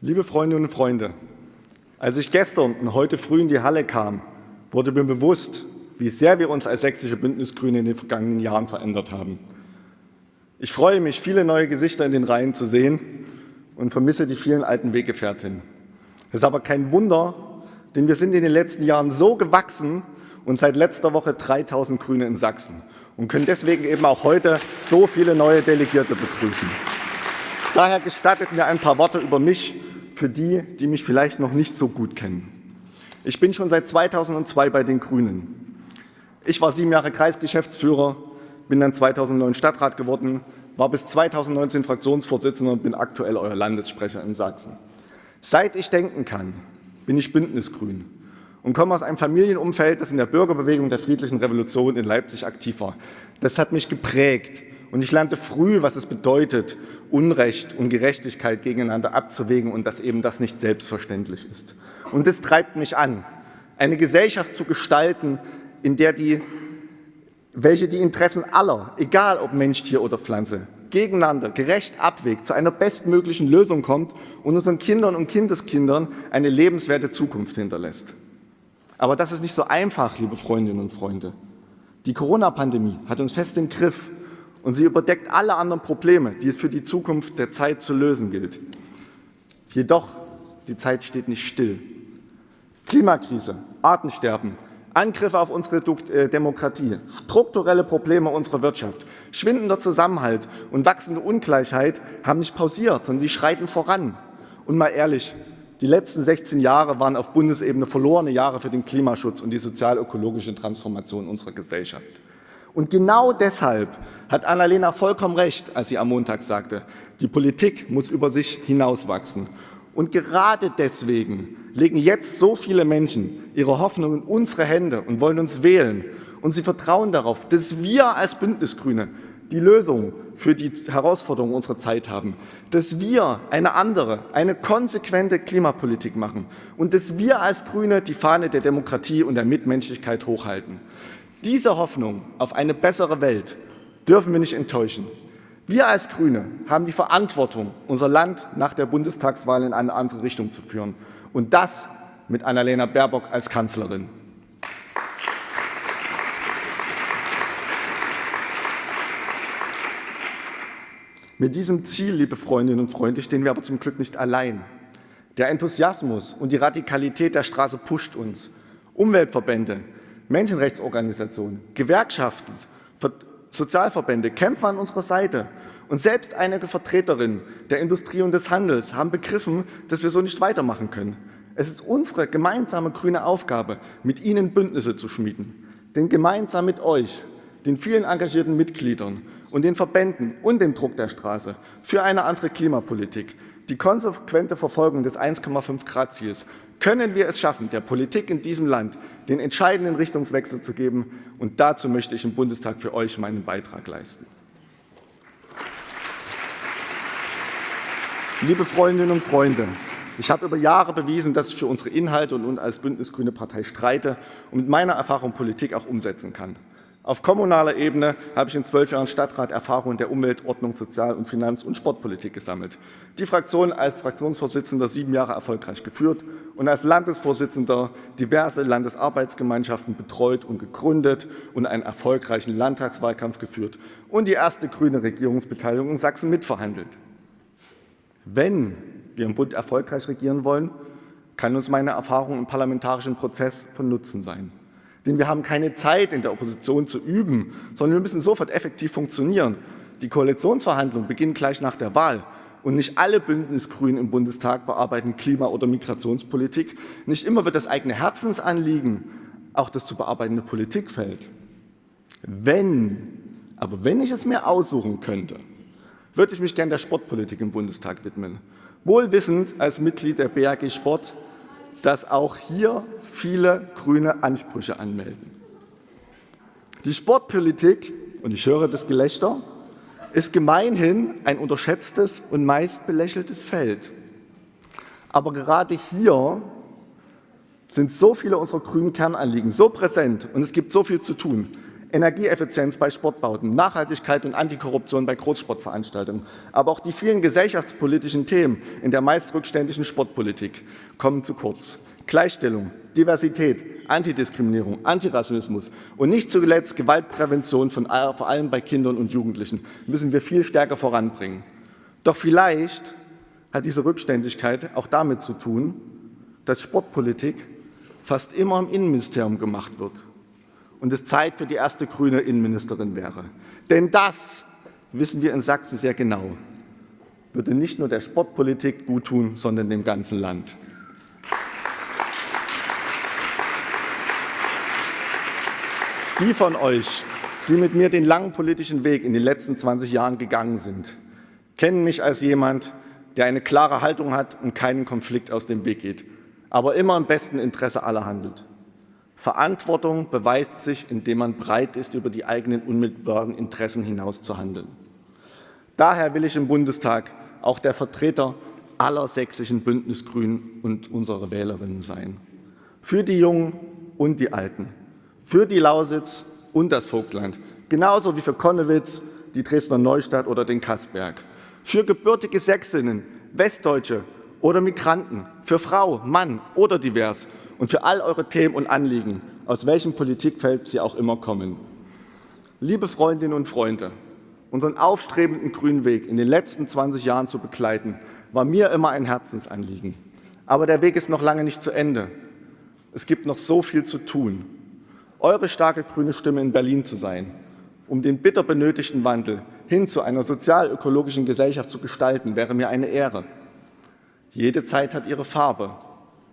Liebe Freundinnen und Freunde, als ich gestern und heute früh in die Halle kam, wurde mir bewusst, wie sehr wir uns als sächsische Bündnisgrüne in den vergangenen Jahren verändert haben. Ich freue mich, viele neue Gesichter in den Reihen zu sehen und vermisse die vielen alten Weggefährtinnen. Es ist aber kein Wunder, denn wir sind in den letzten Jahren so gewachsen und seit letzter Woche 3000 Grüne in Sachsen und können deswegen eben auch heute so viele neue Delegierte begrüßen. Daher gestattet mir ein paar Worte über mich für die, die mich vielleicht noch nicht so gut kennen. Ich bin schon seit 2002 bei den Grünen. Ich war sieben Jahre Kreisgeschäftsführer, bin dann 2009 Stadtrat geworden, war bis 2019 Fraktionsvorsitzender und bin aktuell euer Landessprecher in Sachsen. Seit ich denken kann, bin ich Bündnisgrün und komme aus einem Familienumfeld, das in der Bürgerbewegung der friedlichen Revolution in Leipzig aktiv war. Das hat mich geprägt und ich lernte früh, was es bedeutet, Unrecht und Gerechtigkeit gegeneinander abzuwägen und dass eben das nicht selbstverständlich ist. Und das treibt mich an, eine Gesellschaft zu gestalten, in der die, welche die Interessen aller, egal ob Mensch, Tier oder Pflanze, gegeneinander gerecht abwägt, zu einer bestmöglichen Lösung kommt und unseren Kindern und Kindeskindern eine lebenswerte Zukunft hinterlässt. Aber das ist nicht so einfach, liebe Freundinnen und Freunde. Die Corona-Pandemie hat uns fest im Griff und sie überdeckt alle anderen Probleme, die es für die Zukunft der Zeit zu lösen gilt. Jedoch, die Zeit steht nicht still. Klimakrise, Artensterben, Angriffe auf unsere äh, Demokratie, strukturelle Probleme unserer Wirtschaft, schwindender Zusammenhalt und wachsende Ungleichheit haben nicht pausiert, sondern sie schreiten voran. Und mal ehrlich, die letzten 16 Jahre waren auf Bundesebene verlorene Jahre für den Klimaschutz und die sozial-ökologische Transformation unserer Gesellschaft. Und genau deshalb hat Annalena vollkommen recht, als sie am Montag sagte, die Politik muss über sich hinauswachsen. Und gerade deswegen legen jetzt so viele Menschen ihre Hoffnung in unsere Hände und wollen uns wählen. Und sie vertrauen darauf, dass wir als Bündnisgrüne die Lösung für die Herausforderungen unserer Zeit haben, dass wir eine andere, eine konsequente Klimapolitik machen und dass wir als Grüne die Fahne der Demokratie und der Mitmenschlichkeit hochhalten. Diese Hoffnung auf eine bessere Welt dürfen wir nicht enttäuschen. Wir als Grüne haben die Verantwortung, unser Land nach der Bundestagswahl in eine andere Richtung zu führen. Und das mit Annalena Baerbock als Kanzlerin. Mit diesem Ziel, liebe Freundinnen und Freunde, stehen wir aber zum Glück nicht allein. Der Enthusiasmus und die Radikalität der Straße pusht uns. Umweltverbände, Menschenrechtsorganisationen, Gewerkschaften, Sozialverbände kämpfen an unserer Seite. Und selbst einige Vertreterinnen der Industrie und des Handels haben begriffen, dass wir so nicht weitermachen können. Es ist unsere gemeinsame grüne Aufgabe, mit Ihnen Bündnisse zu schmieden. Denn gemeinsam mit euch, den vielen engagierten Mitgliedern und den Verbänden und dem Druck der Straße für eine andere Klimapolitik, die konsequente Verfolgung des 1,5 Grad Ziels können wir es schaffen, der Politik in diesem Land den entscheidenden Richtungswechsel zu geben. Und dazu möchte ich im Bundestag für euch meinen Beitrag leisten. Liebe Freundinnen und Freunde, ich habe über Jahre bewiesen, dass ich für unsere Inhalte und als Bündnisgrüne Partei streite und mit meiner Erfahrung Politik auch umsetzen kann. Auf kommunaler Ebene habe ich in zwölf Jahren Stadtrat Erfahrungen der Umweltordnung, Sozial- und Finanz- und Sportpolitik gesammelt. Die Fraktion als Fraktionsvorsitzender sieben Jahre erfolgreich geführt und als Landesvorsitzender diverse Landesarbeitsgemeinschaften betreut und gegründet und einen erfolgreichen Landtagswahlkampf geführt und die erste grüne Regierungsbeteiligung in Sachsen mitverhandelt. Wenn wir im Bund erfolgreich regieren wollen, kann uns meine Erfahrung im parlamentarischen Prozess von Nutzen sein. Denn wir haben keine Zeit, in der Opposition zu üben, sondern wir müssen sofort effektiv funktionieren. Die Koalitionsverhandlungen beginnen gleich nach der Wahl. Und nicht alle Bündnisgrünen im Bundestag bearbeiten Klima- oder Migrationspolitik. Nicht immer wird das eigene Herzensanliegen auch das zu bearbeitende Politikfeld. Wenn, aber wenn ich es mir aussuchen könnte, würde ich mich gern der Sportpolitik im Bundestag widmen. Wohlwissend als Mitglied der BAG Sport, dass auch hier viele grüne Ansprüche anmelden. Die Sportpolitik, und ich höre das Gelächter, ist gemeinhin ein unterschätztes und meist belächeltes Feld. Aber gerade hier sind so viele unserer grünen Kernanliegen so präsent und es gibt so viel zu tun. Energieeffizienz bei Sportbauten, Nachhaltigkeit und Antikorruption bei Großsportveranstaltungen. Aber auch die vielen gesellschaftspolitischen Themen in der meist rückständigen Sportpolitik kommen zu kurz. Gleichstellung, Diversität, Antidiskriminierung, Antirassismus und nicht zuletzt Gewaltprävention von, vor allem bei Kindern und Jugendlichen müssen wir viel stärker voranbringen. Doch vielleicht hat diese Rückständigkeit auch damit zu tun, dass Sportpolitik fast immer im Innenministerium gemacht wird und es Zeit für die erste grüne Innenministerin wäre. Denn das wissen wir in Sachsen sehr genau, würde nicht nur der Sportpolitik gut tun, sondern dem ganzen Land. Die von euch, die mit mir den langen politischen Weg in den letzten 20 Jahren gegangen sind, kennen mich als jemand, der eine klare Haltung hat und keinen Konflikt aus dem Weg geht, aber immer im besten Interesse aller handelt. Verantwortung beweist sich, indem man bereit ist, über die eigenen unmittelbaren Interessen hinaus zu handeln. Daher will ich im Bundestag auch der Vertreter aller sächsischen Bündnisgrünen und unserer Wählerinnen sein. Für die Jungen und die Alten, für die Lausitz und das Vogtland, genauso wie für Konnewitz, die Dresdner Neustadt oder den Kassberg, für gebürtige Sächsinnen, Westdeutsche oder Migranten, für Frau, Mann oder divers und für all eure Themen und Anliegen, aus welchem Politikfeld sie auch immer kommen. Liebe Freundinnen und Freunde, unseren aufstrebenden grünen Weg in den letzten 20 Jahren zu begleiten, war mir immer ein Herzensanliegen. Aber der Weg ist noch lange nicht zu Ende. Es gibt noch so viel zu tun eure starke grüne Stimme in Berlin zu sein, um den bitter benötigten Wandel hin zu einer sozial-ökologischen Gesellschaft zu gestalten, wäre mir eine Ehre. Jede Zeit hat ihre Farbe.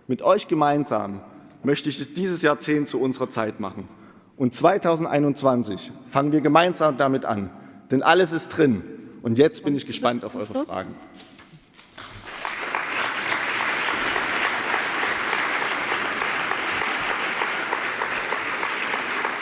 Mit euch gemeinsam möchte ich dieses Jahrzehnt zu unserer Zeit machen. Und 2021 fangen wir gemeinsam damit an, denn alles ist drin. Und jetzt bin ich gespannt auf eure Fragen.